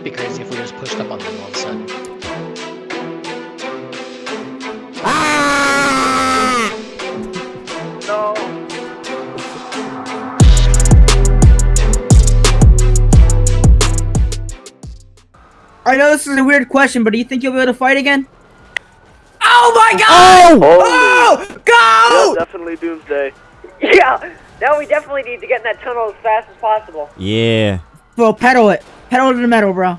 Wouldn't it be crazy if we just pushed up on them all of a sudden? No. I know this is a weird question, but do you think you'll be able to fight again? Oh my god! Oh! Oh! Oh! Go! Definitely Doomsday. Yeah. Now we definitely need to get in that tunnel as fast as possible. Yeah. Bro, pedal it. Pedal to the metal, bro.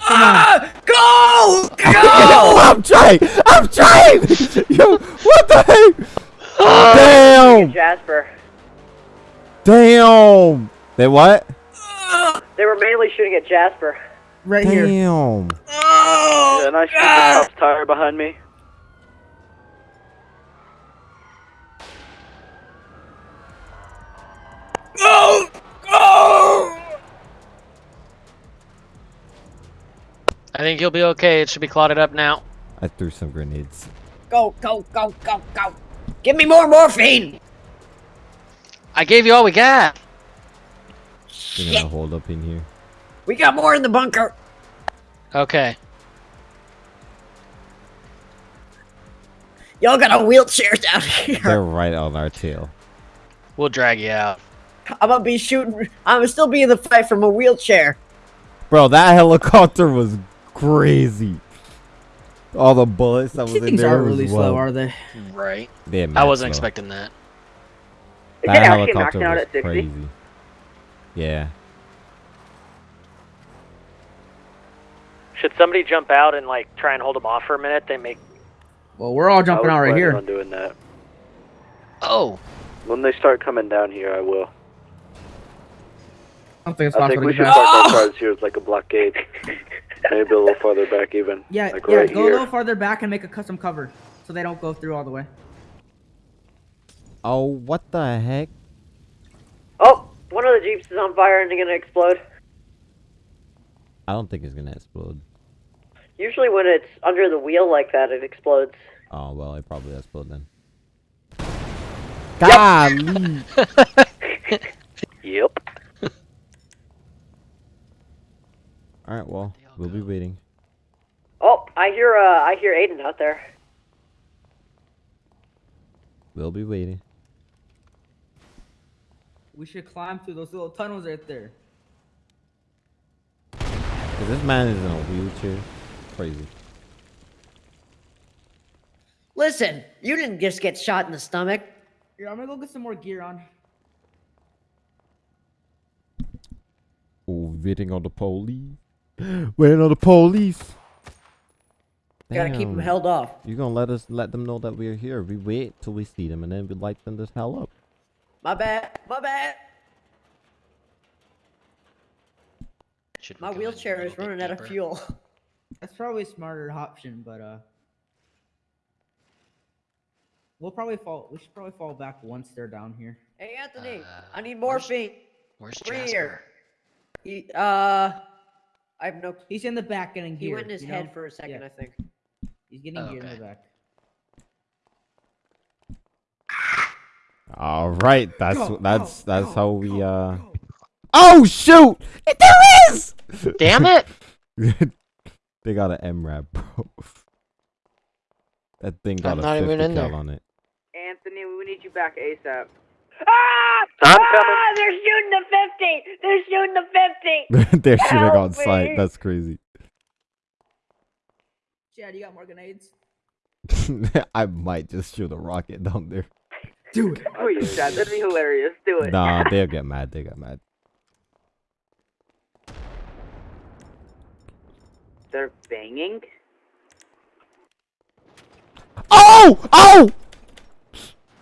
Come on. Ah! Go! Yo, Go! I'm trying! I'm trying! Yo, what the heck? Damn! Jasper. Damn! They what? They were mainly shooting at Jasper. Right here. Damn. Oh! Yeah, and I shoot the cop's tire behind me. Think you'll be okay. It should be clotted up now. I threw some grenades. Go, go, go, go, go. Give me more morphine! I gave you all we got. You're Shit. gonna hold up in here. We got more in the bunker. Okay. Y'all got a wheelchair down here. They're right on our tail. We'll drag you out. I'm gonna be shooting. I'm gonna still be in the fight from a wheelchair. Bro, that helicopter was crazy. All the bullets that was These in things there aren't was really well. slow, are they? Right. They're I wasn't slow. expecting that. Is That it actually helicopter maxing out was at 60? crazy. Yeah. Should somebody jump out and like try and hold them off for a minute? They make. Well, we're all jumping was out right planning here. on doing that. Oh. When they start coming down here, I will. I don't think it's I possible think we to should get park back. our cars here as like a blockade. Maybe a little farther back even. Yeah, like yeah. right Go a little farther back and make a custom cover, so they don't go through all the way. Oh, what the heck? Oh, one of the jeeps is on fire and it's gonna explode. I don't think it's gonna explode. Usually when it's under the wheel like that, it explodes. Oh well, it probably explode then. Golly! Yep. All right, well, we'll be waiting. Oh, I hear uh, I hear Aiden out there. We'll be waiting. We should climb through those little tunnels right there. 'Cause this man is in a wheelchair. Crazy. Listen, you didn't just get shot in the stomach. Here, I'm gonna go get some more gear on. Oh, waiting on the police. Waiting on the police. Gotta keep them held off. You gonna let us let them know that we're here? We wait till we see them, and then we light them this hell up. My bad. My bad. Should we My go in a wheelchair is little bit running out of fuel. That's probably a smarter option, but uh, we'll probably fall. We should probably fall back once they're down here. Hey, Anthony, I Uh, need morphine. Where's Over Jasper? here. He, uh, I have no. he's in the back getting He gear. went in his you head know? for a second, Yeah. I think. He's getting Oh, gear in okay. the back. All right, that's Go, that's go, that's go, how we go, uh. go. Oh shoot! It There is. Damn it! they got an MRAP, bro. That thing got I'm a not 50 even in cal there. on it. Anthony, we need you back ASAP. Ah! I'm ah! coming. They're shooting the 50! They're shooting the 50! They're shooting Help on sight. That's crazy. Chad, you got more grenades? I might just shoot a rocket down there. Do it. Please, Chad, that'd be hilarious. Do it. Nah, they'll get mad. They get mad. They're banging? Oh! Oh!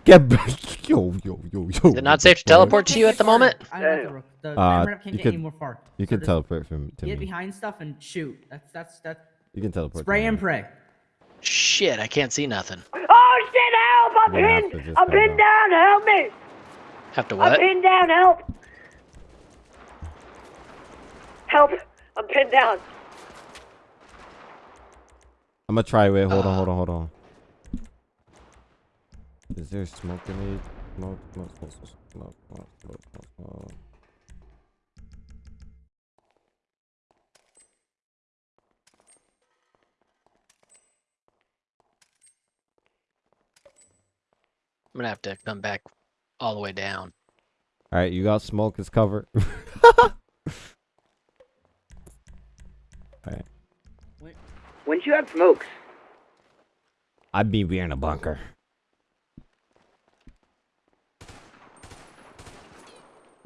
Get back! Yo, yo, yo, yo. Is it not safe to teleport to you at the moment? I know Damn. the, the Uh, uh, can't you get could- any more far. You So can teleport from to Get me. behind stuff and shoot. That's that's that's You can teleport. to spray me. and pray. Shit, I can't see nothing. Oh shit, help! I'm We're pinned! I'm pinned down, help me! Have to what? I'm pinned down, help! Help! I'm pinned down. I'm gonna try. Wait, hold on, hold on, hold on. Is there smoke grenade? Smoke, smoke, smoke, smoke, smoke, smoke, smoke, smoke, smoke. I'm gonna have to come back all the way down. All right, you got smoke as cover. all right. When did you have smokes? I'd be in a bunker.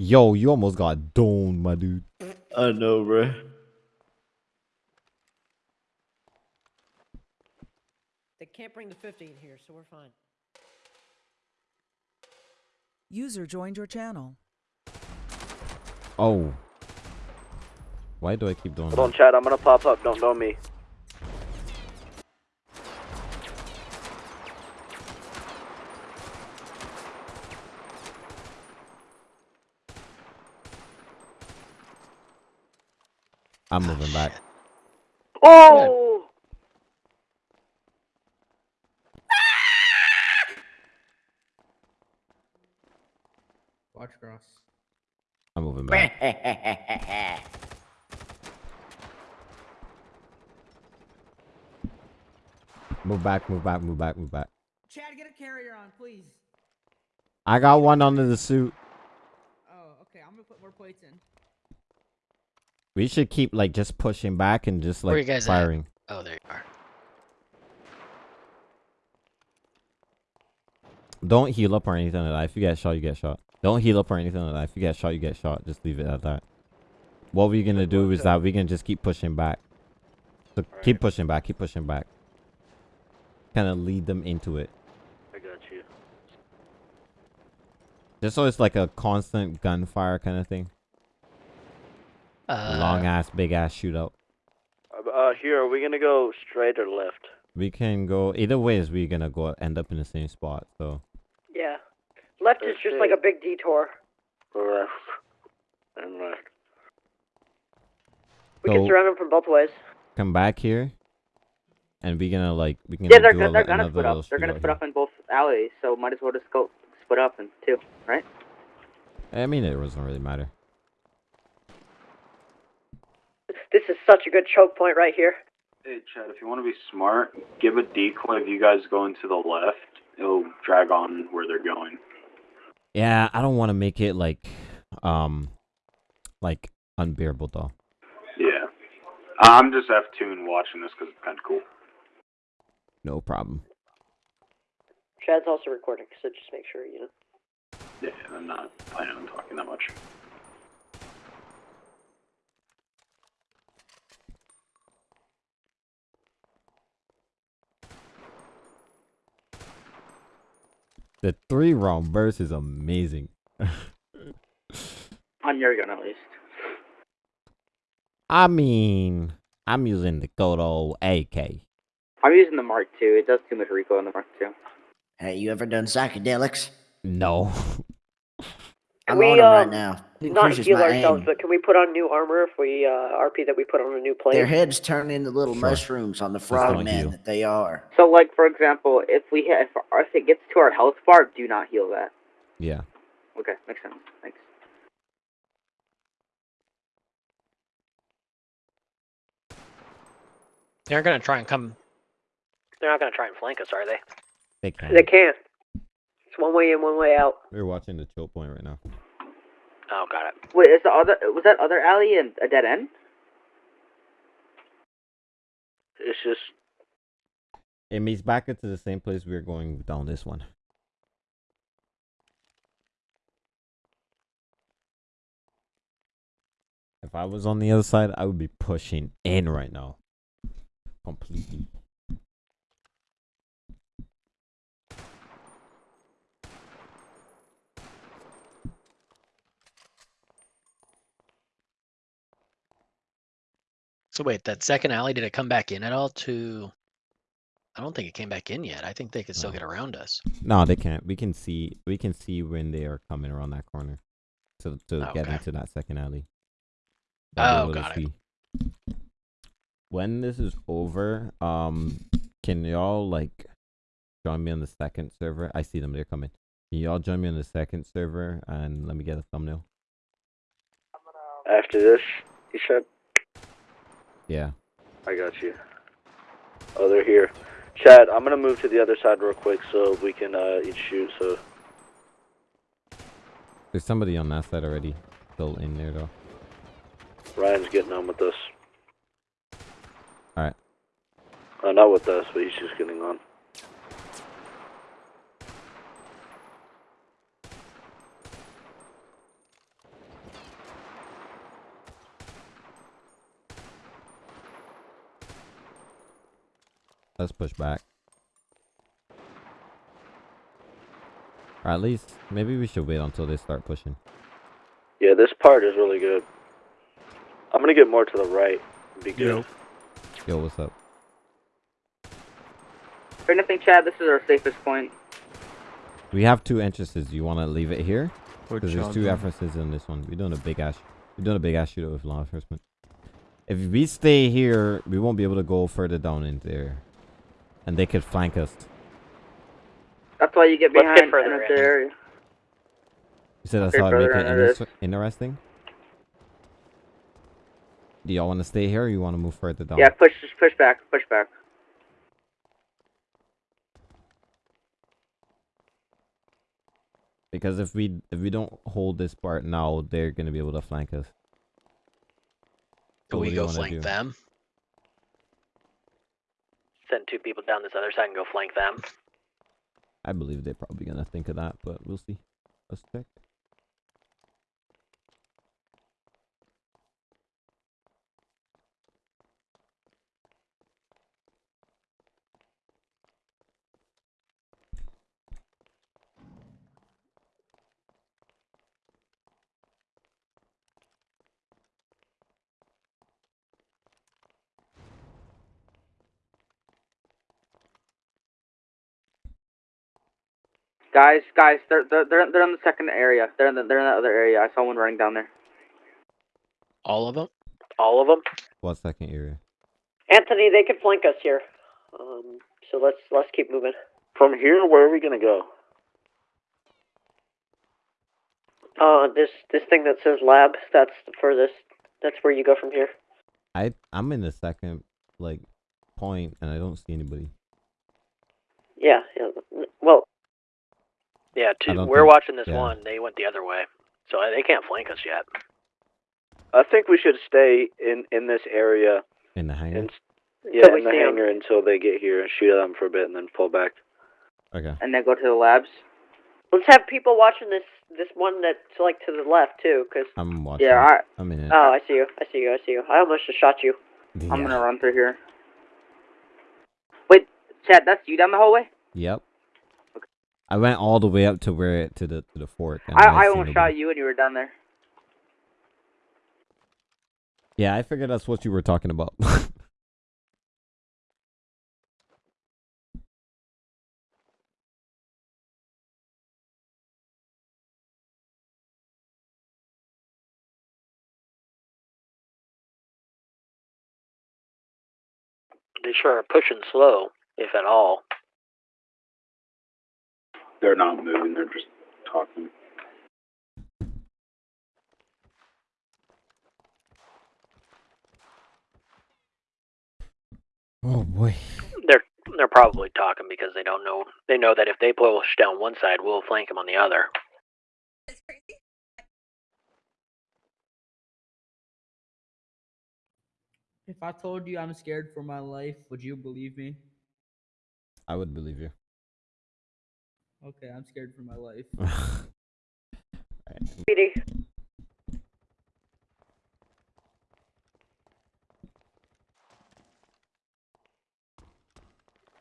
Yo, you almost got domed, my dude. I know, bro. They can't bring the 50 in here, so we're fine. User joined your channel. Oh. Why do I keep doing Hold on, that? Chad. I'm gonna pop up. Don't know me. I'm moving back. Oh! Watch cross. I'm moving back. Move back, move back, move back, move back. Chad, get a carrier on, please. I got one under the suit. Oh, okay. I'm gonna put more plates in. We should keep like just pushing back and just Where like you guys at? firing. Oh, there you are. Don't heal up or anything like that. If you get shot, you get shot. Don't heal up or anything like that. If you get shot, you get shot. Just leave it at that. What we're gonna do is that we can just keep pushing back. So keep pushing back, keep pushing back. Kind of lead them into it. I got you. Just so it's like a constant gunfire kind of thing. Uh, Long ass, big ass shootout. Uh, uh, here, are we gonna go straight or left? We can go either way. Is we gonna go end up in the same spot? So Yeah. Left is just like a big detour. Left and left. We can surround them from both ways. come back here, and we gonna like we can. yeah, they're do go- a, they're gonna another split up. They're gonna shootout split here. up in both alleys, so might as well just go split up in two, right? I mean, it doesn't really matter. This is such a good choke point right here. Hey, Chad, if you want to be smart, give a decoy if you guys go into the left. It'll drag on where they're going. Yeah, I don't want to make it like, um, like unbearable though. Yeah. I'm just F2 and watching this because it's kind of cool. No problem. Chad's also recording, so just make sure, you know. Yeah, I'm not planning on talking that much. The three round burst is amazing. On your gun, at least. I mean, I'm using the good old AK. I'm using the Mark II. It does too much recoil on the Mark II. Hey, you ever done psychedelics? No. I'm we, on 'em uh, right now. It Not heal ourselves, aim. but can we put on new armor if we uh, RP that we put on a new plate? Their heads turn into little Sure. mushrooms on the don't frogmen that they are. So, like for example, if we hit, if, if it gets to our health bar, do not heal that. Yeah. Okay, makes sense. Thanks. they're gonna try and come. They're not gonna try and flank us, are they? They can't. They can't. It's one way in, one way out. We're watching the choke point right now. Oh, got it. Wait, is the other was that other alley in a dead end? It's just It means back into the same place we are going down this one. If I was on the other side, I would be pushing in right now. Completely. So wait, that second alley did it come back in at all? To, I don't think it came back in yet. I think they could still No. get around us. No, they can't. We can see. We can see when they are coming around that corner, to to get into that second alley. Oh, able to got it. When this is over, um, can y'all like join me on the second server? I see them. They're coming. Can y'all join me on the second server and let me get a thumbnail? after this. You said Yeah. I got you. Oh, they're here. Chad, I'm gonna move to the other side real quick so we can uh, each shoot. So There's somebody on that side already. Still in there though. Ryan's getting on with us. Alright. Uh, not with us, but he's just getting on. Let's push back. Or at least, maybe we should wait until they start pushing. Yeah, this part is really good. I'm gonna get more to the right. Be good. Yo, Yo what's up? For anything, Chad, this is our safest point. We have two entrances. You want to leave it here? Because there's two entrances in this one. We're doing a big ass. We're doing a big ass shootout with law enforcement. If we stay here, we won't be able to go further down in there, and they could flank us. That's why you get Let's behind get further and it's in. there. You said that's Okay, how to make it into this. inter- interesting. Do y'all want to stay here, or you want to move further down? Yeah, push, just push back, push back. Because if we if we don't hold this part now, they're gonna be able to flank us. Do So what we go wanna flank do? them? Send two people down this other side and go flank them. I believe they're probably gonna think of that, but we'll see. Let's check. Guys, guys, they're they're they're, they're in the second area. They're in the they're in the other area. I saw one running down there. All of them? All of them. What second area? Anthony, they could flank us here. Um, so let's let's keep moving. From here, where are we gonna go? Uh, this this thing that says lab, that's the furthest. That's where you go from here. I I'm in the second like point, and I don't see anybody. Yeah, yeah. Well, Yeah, two. We're think- watching this yeah. one. They went the other way, so uh, they can't flank us yet. I think we should stay in in this area In the hangar. and yeah, Till in the see 'em. hangar until they get here and shoot at them for a bit and then pull back. Okay. And then go to the labs. let's have people watching this this one that's like to the left too, cause I'm watching. Yeah, I I'm in it. oh, I see you, I see you, I see you. I almost just shot you. Yeah. I'm gonna run through here. Wait, Chad, that's you down the hallway? Yep. I went all the way up to where it to the to the fort. and I I see almost shot you when you were down there. Yeah, I figured that's what you were talking about. They sure are pushing slow, if at all. They're not moving. They're just talking. oh boy. They're they're probably talking because they don't know. They know that if they push down one side, we'll flank them on the other. If I told you I'm scared for my life, would you believe me? I would believe you. Okay, I'm scared for my life. Speedy.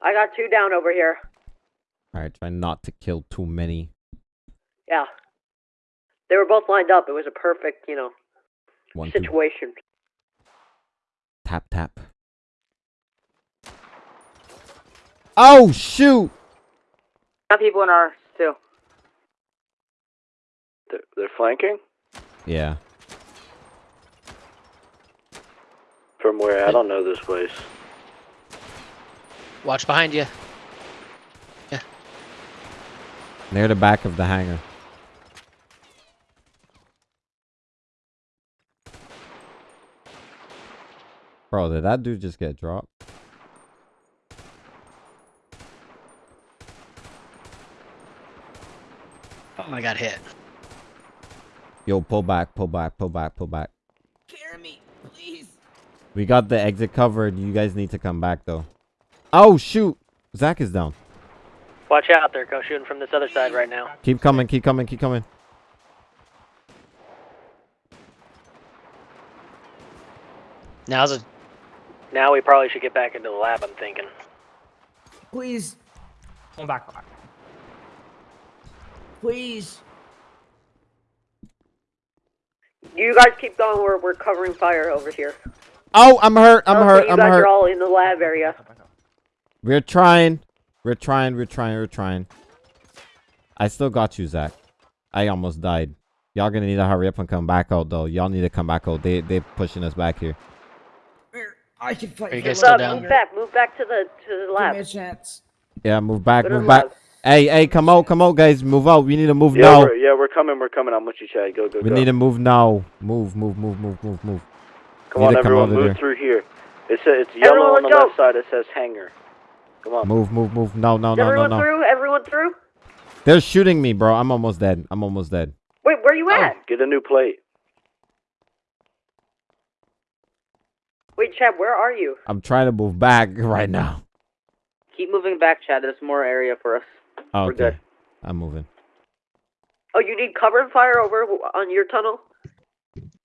I got two down over here. Alright, try not to kill too many. Yeah. They were both lined up. It was a perfect, you know, One, two. situation. Tap tap. Oh shoot! Got people in ours too. They're, they're flanking Yeah. from where? I don't know this place. Watch behind you. Yeah. Near the back of the hangar. Bro, did that dude just get dropped? I got hit. Yo, pull back, pull back, pull back, pull back. Carry me, please. We got the exit covered. You guys need to come back though. Oh shoot! Zach is down. Watch out, they're go shooting from this other side right now. Keep coming, keep coming, keep coming. Now's a Now we probably should get back into the lab, I'm thinking. Please, Come back. Please. You guys keep going. We're we're covering fire over here. Oh, I'm hurt. I'm Oh, so hurt. You I'm guys hurt. are all in the lab area. We're trying. We're trying. We're trying. We're trying. I still got you, Zach. I almost died. Y'all gonna need to hurry up and come back out, though. Y'all need to come back out. They they pushing us back here. I can fight. Are you for guys a still down? Move back. Move back to the to the lab. Give me lab. a chance. Yeah, move back. Go Move back. lab. Hey, hey, come out, come out, guys. Move out. We need to move Yeah, now. we're, yeah, we're coming. We're coming. I'm with you, Chad. Go, go, We go. need to move now. Move, move, move, move, move, move. Come need on, to come everyone, out of move there. through here. It's a, it's yellow Everyone, on the let's left go. side. It says hangar. Come on. Move, move, move. No, no, Is no, no, everyone no. through? Everyone through? They're shooting me, bro. I'm almost dead. I'm almost dead. Wait, where you at? Get a new plate. Wait, Chad, where are you? I'm trying to move back right now. Keep moving back, Chad. There's more area for us. Oh, okay. We're good. I'm moving. Oh, you need cover and fire over on your tunnel.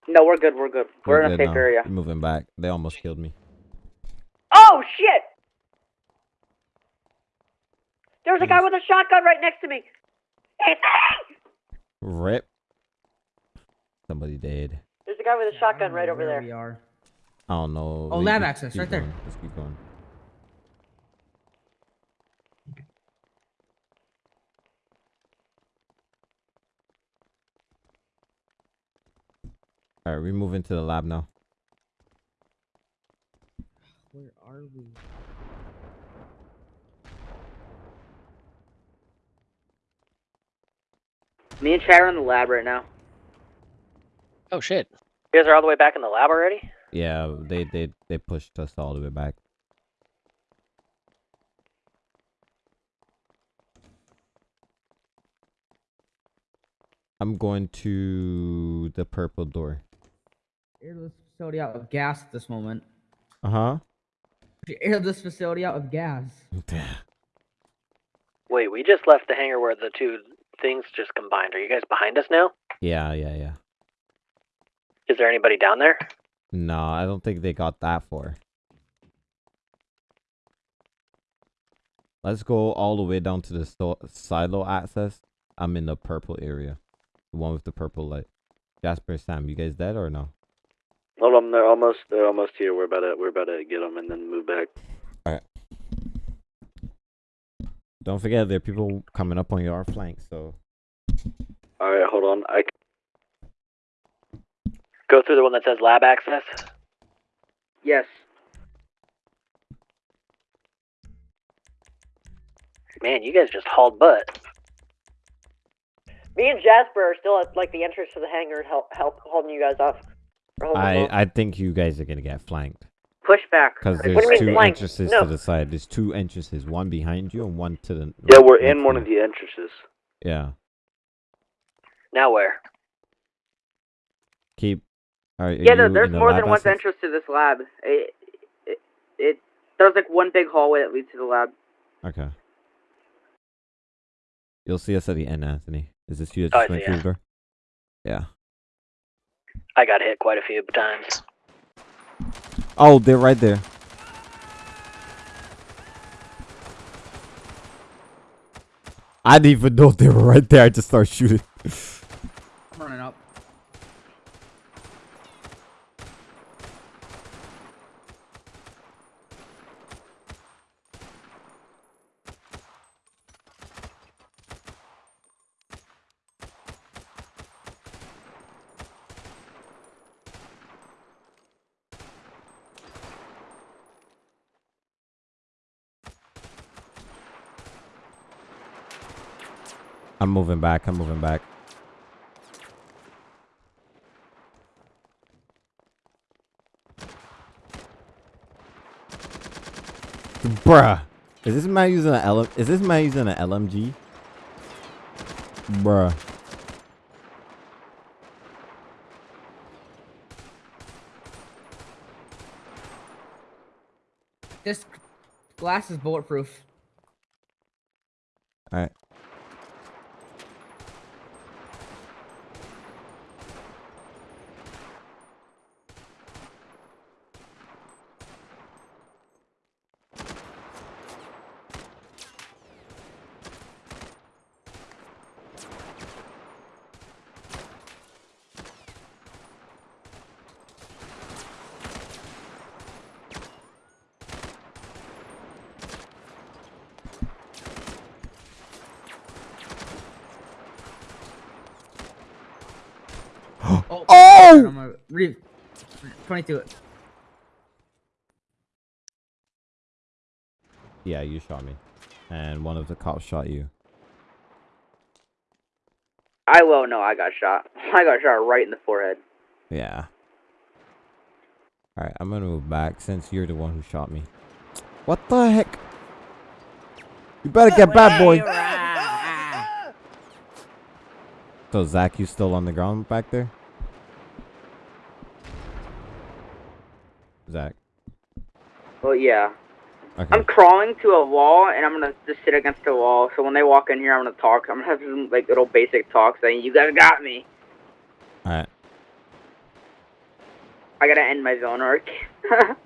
No, we're good. We're good. We're, in a safe now. area. I'm moving back. They almost killed me. Oh shit! There's a guy with a shotgun right next to me. Rip. Somebody dead. There's a guy with a I shotgun right over where there. We are. I don't know. Oh, lab access, keep right there. Let's keep going. All right, we move into the lab now. Where are we? Me and Chad are in the lab right now. oh shit. You guys are all the way back in the lab already? Yeah, they they they pushed us all the way back. I'm going to the purple door. Air this facility out of gas at this moment. Uh huh. Air this facility out with gas. Wait, we just left the hangar where the two things just combined. Are you guys behind us now? yeah, yeah, yeah. Is there anybody down there? No, I don't think they got that far. Let's go all the way down to the silo access. I'm in the purple area. The one with the purple light. Jasper, Sam, you guys dead or no? Hold on, they're almost they're almost here. We're about to we're about to get them and then move back. All right. Don't forget there are people coming up on your flank, so All right, hold on. I Go through the one that says lab access. Yes. Man, you guys just hauled butt. Me and Jasper are still at like the entrance to the hangar, help, help holding you guys off. Or I off. I think you guys are gonna get flanked Push back. because there's mean two flanked? entrances No. to the side. There's two entrances, one behind you and one to the. yeah, right we're in to one you. of the entrances. Yeah, Now where? keep. All right, are Yeah, no, you there's in the more lab than one entrance to this lab. It, it, it, there's like one big hallway that leads to the lab. Okay. You'll see us at the end, Anthony. Is this you that Oh, just I went see, through the door? Yeah. I got hit quite a few times. Oh, they're right there. I didn't even know they were right there. I just started shooting. moving back. I'm moving back. Bruh. Is this man using an LM is this man using an LMG? Bruh. This glass is bulletproof. Alright. 22. Yeah, you shot me, and one of the cops shot you. I well no, I got shot. I got shot right in the forehead. Yeah. All right, I'm gonna move back since you're the one who shot me. What the heck? You better get back, boy. So Zach, you still on the ground back there? Zach. Well, yeah. Okay. I'm crawling to a wall, and I'm gonna just sit against the wall. So when they walk in here, I'm gonna talk. I'm gonna have some like little basic talk saying, "You guys got me." All right. I gotta end my zone arc.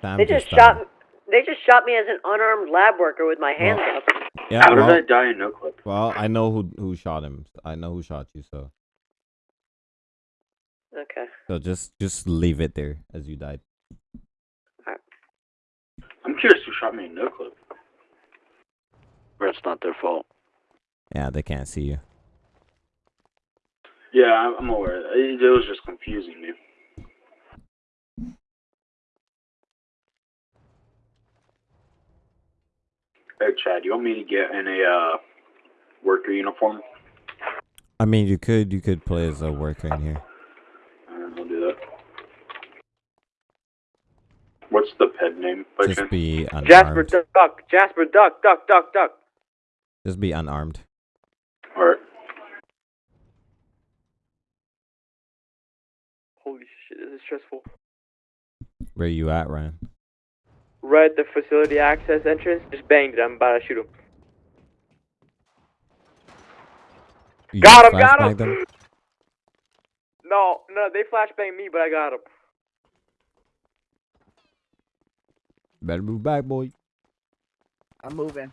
Sam They just died. shot. They just shot me as an unarmed lab worker with my hands Well- up. Yeah. How well, did I die in no clip? well, I know who who shot him. I know who shot you. So Okay. so just just leave it there as you died. I'm curious who shot me in no clip. Or it's not their fault. Yeah, they can't see you. Yeah, I'm I'm aware. It, it was just confusing me. Hey, Chad, you want me to get in a uh, worker uniform? I mean, you could you could play as a worker in here. Uh, I'll do that. What's the ped name? by Just chance? be Jasper, duck. Jasper, duck, duck, duck, duck. Just be unarmed. Alright. Holy shit, this is stressful. Where you at, Ryan? Right at the facility access entrance, just banged it. I'm about to shoot him. You Got him, got him! them? No, no, they flashbanged me, but I got him. Better move back, boy. I'm moving.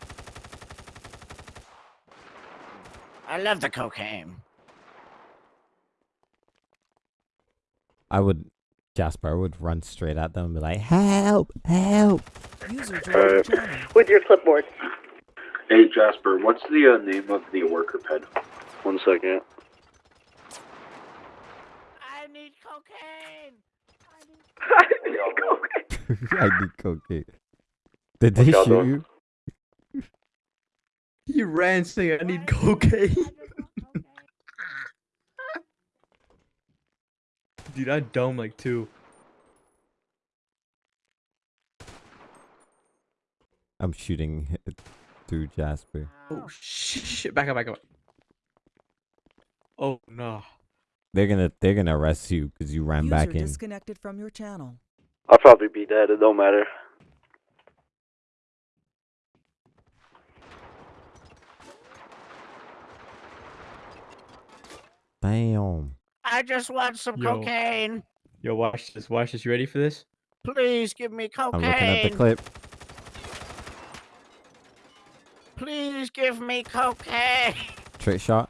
I love the cocaine. I would, Jasper, I would run straight at them and be like, "Help! Help!" User joined your channel. With your clipboard. Hey, Jasper, what's the uh, name of the worker ped? One second. I need cocaine. I need cocaine. Did they What y'all shoot doing? you? He ran saying, I need cocaine. Dude, I dome like two. I'm shooting through Jasper. Oh shit! Back up, back up. Oh no. They're gonna they're gonna arrest you because you ran User back in. disconnected from your channel. I'll probably be dead. It don't matter. Damn. I just want some Yo. cocaine. Yo, watch this. Watch this. You ready for this? Please give me cocaine. I'm cocaine. looking at the clip. Please give me cocaine. Trick shot.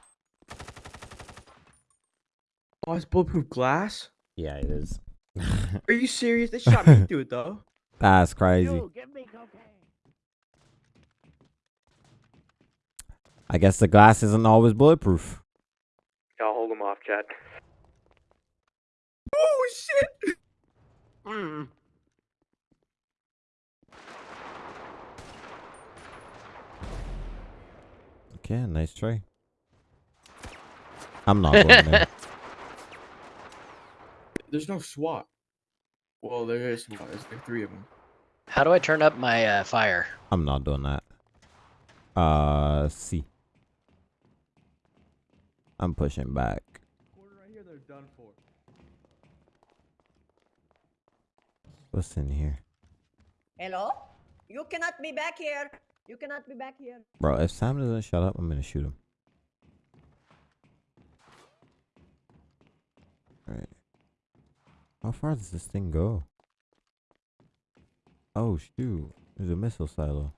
Oh, it's bulletproof glass. Yeah, it is. Are you serious? They shot me through it though. That's crazy. You, give me. I guess the glass isn't always bulletproof. Y'all hold him off, Chad. Oh shit! Mm. Okay, nice try. I'm not going there. There's no SWAT. Well, there is SWAT. There's like three of them. How do I turn up my uh, fire? I'm not doing that. Uh, C. I'm pushing back. Quarter right here, they're done for. What's in here? Hello? You cannot be back here. You cannot be back here. Bro, if Sam doesn't shut up, I'm gonna shoot him. Alright. How far does this thing go? Oh shoot. There's a missile silo.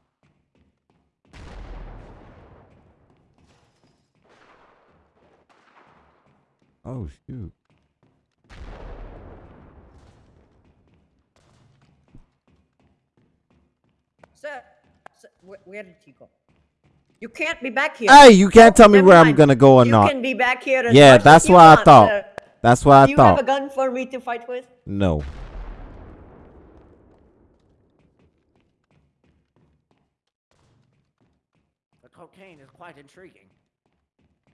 Oh shoot. Sir, sir where, where did he go? You can't be back here. Hey, you can't tell me never where I'm gonna go or you not. can be back here Yeah, that's you what I thought. sir. That's what I Do you have a gun for me to fight with? No. The cocaine is quite intriguing.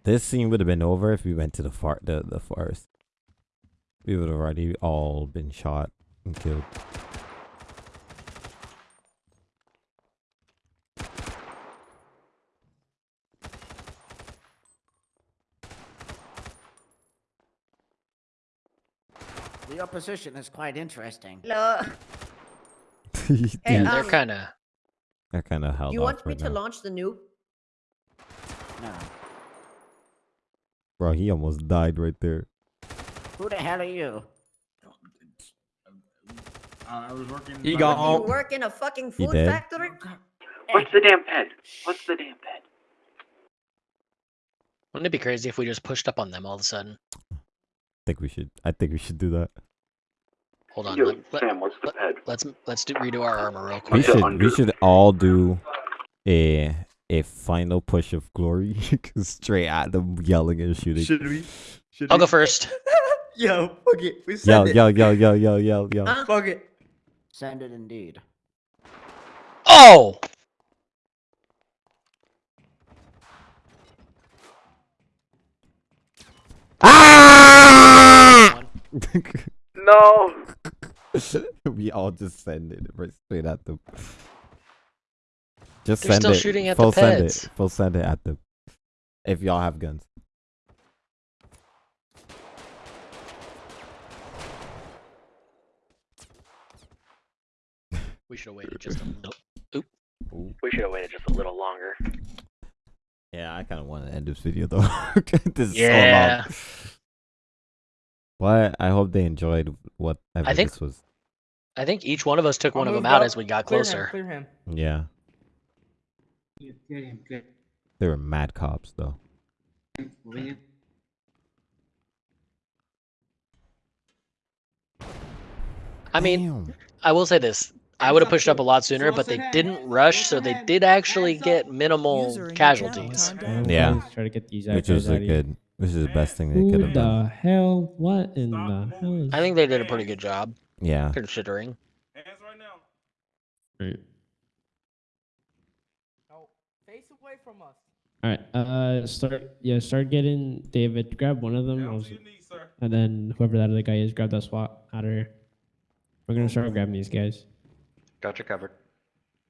This scene would have been over if we went to the far the, the forest. We would have already all been shot and killed. The position is quite interesting. Hello. Dude, Hey, Yeah, they're um, kind of. they're kind of held you off want me right to now. launch the nuke? No. Bro, he almost died right there. Who the hell are you? I was working. He got the- Oh. You work in a fucking food factory? What's the damn ped? What's the damn ped? Wouldn't it be crazy if we just pushed up on them all of a sudden? I think we should. I think we should do that. Hold on. Yo, Let, let, Sam, what's the ped? let's let's do redo our armor real quick. the should. We should all do a a final push of glory straight at them, yelling and shooting. Should we? Should I'll we? go first. Yo, fuck it. We Yo, it. yo, yo, yo, yo, yo, yo. Huh? Fuck it. Send it indeed. Oh! Ah! No. we all just send it right straight at them. Just They're send still it. shooting at the full send peds. it. Full send it at them. If y'all have guns. We should have waited just a little. Oop. We should have waited just a little longer. Yeah, I kind of want to end this video though. this is so long. But I hope they enjoyed whatever think- this was. I think each one of us took I'll one of them out up. as we got Clear him, closer. Clear him. Yeah, Clear him, clear. they were mad cops though. I mean, Damn. I will say this. I would have pushed up a lot sooner, but they didn't rush, so they did actually get minimal User in your casualties. channel timed out. Yeah. Try to get these which was a out of here. good, which is the best thing they Who could have done. the hell? What in the hell is? I think they did a pretty good job, Yeah, considering. Hands Right. No, face away from us. All right. Uh, start. Yeah, start getting David. Grab one of them. I was- and then whoever that other guy is, grab that SWAT out of here. We're gonna start grabbing these guys. Gotcha covered.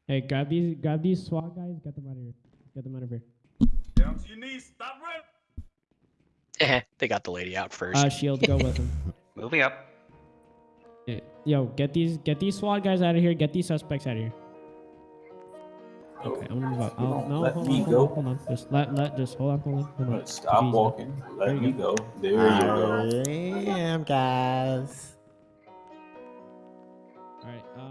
Hey, grab these. Grab these SWAT guys. Get them out of here. Get them out of here. Eh, they got the lady out first. Uh, shield, go with him. Moving up. Yo, get these get these SWAT guys out of here. Get these suspects out of here. Okay, I'm gonna move up. Oh, no, let hold me on, go. Hold on, just let let just hold on, hold on, hold on. Stop Please. walking. Let there me go. go. There you go. Damn, guys. All right. Um, uh,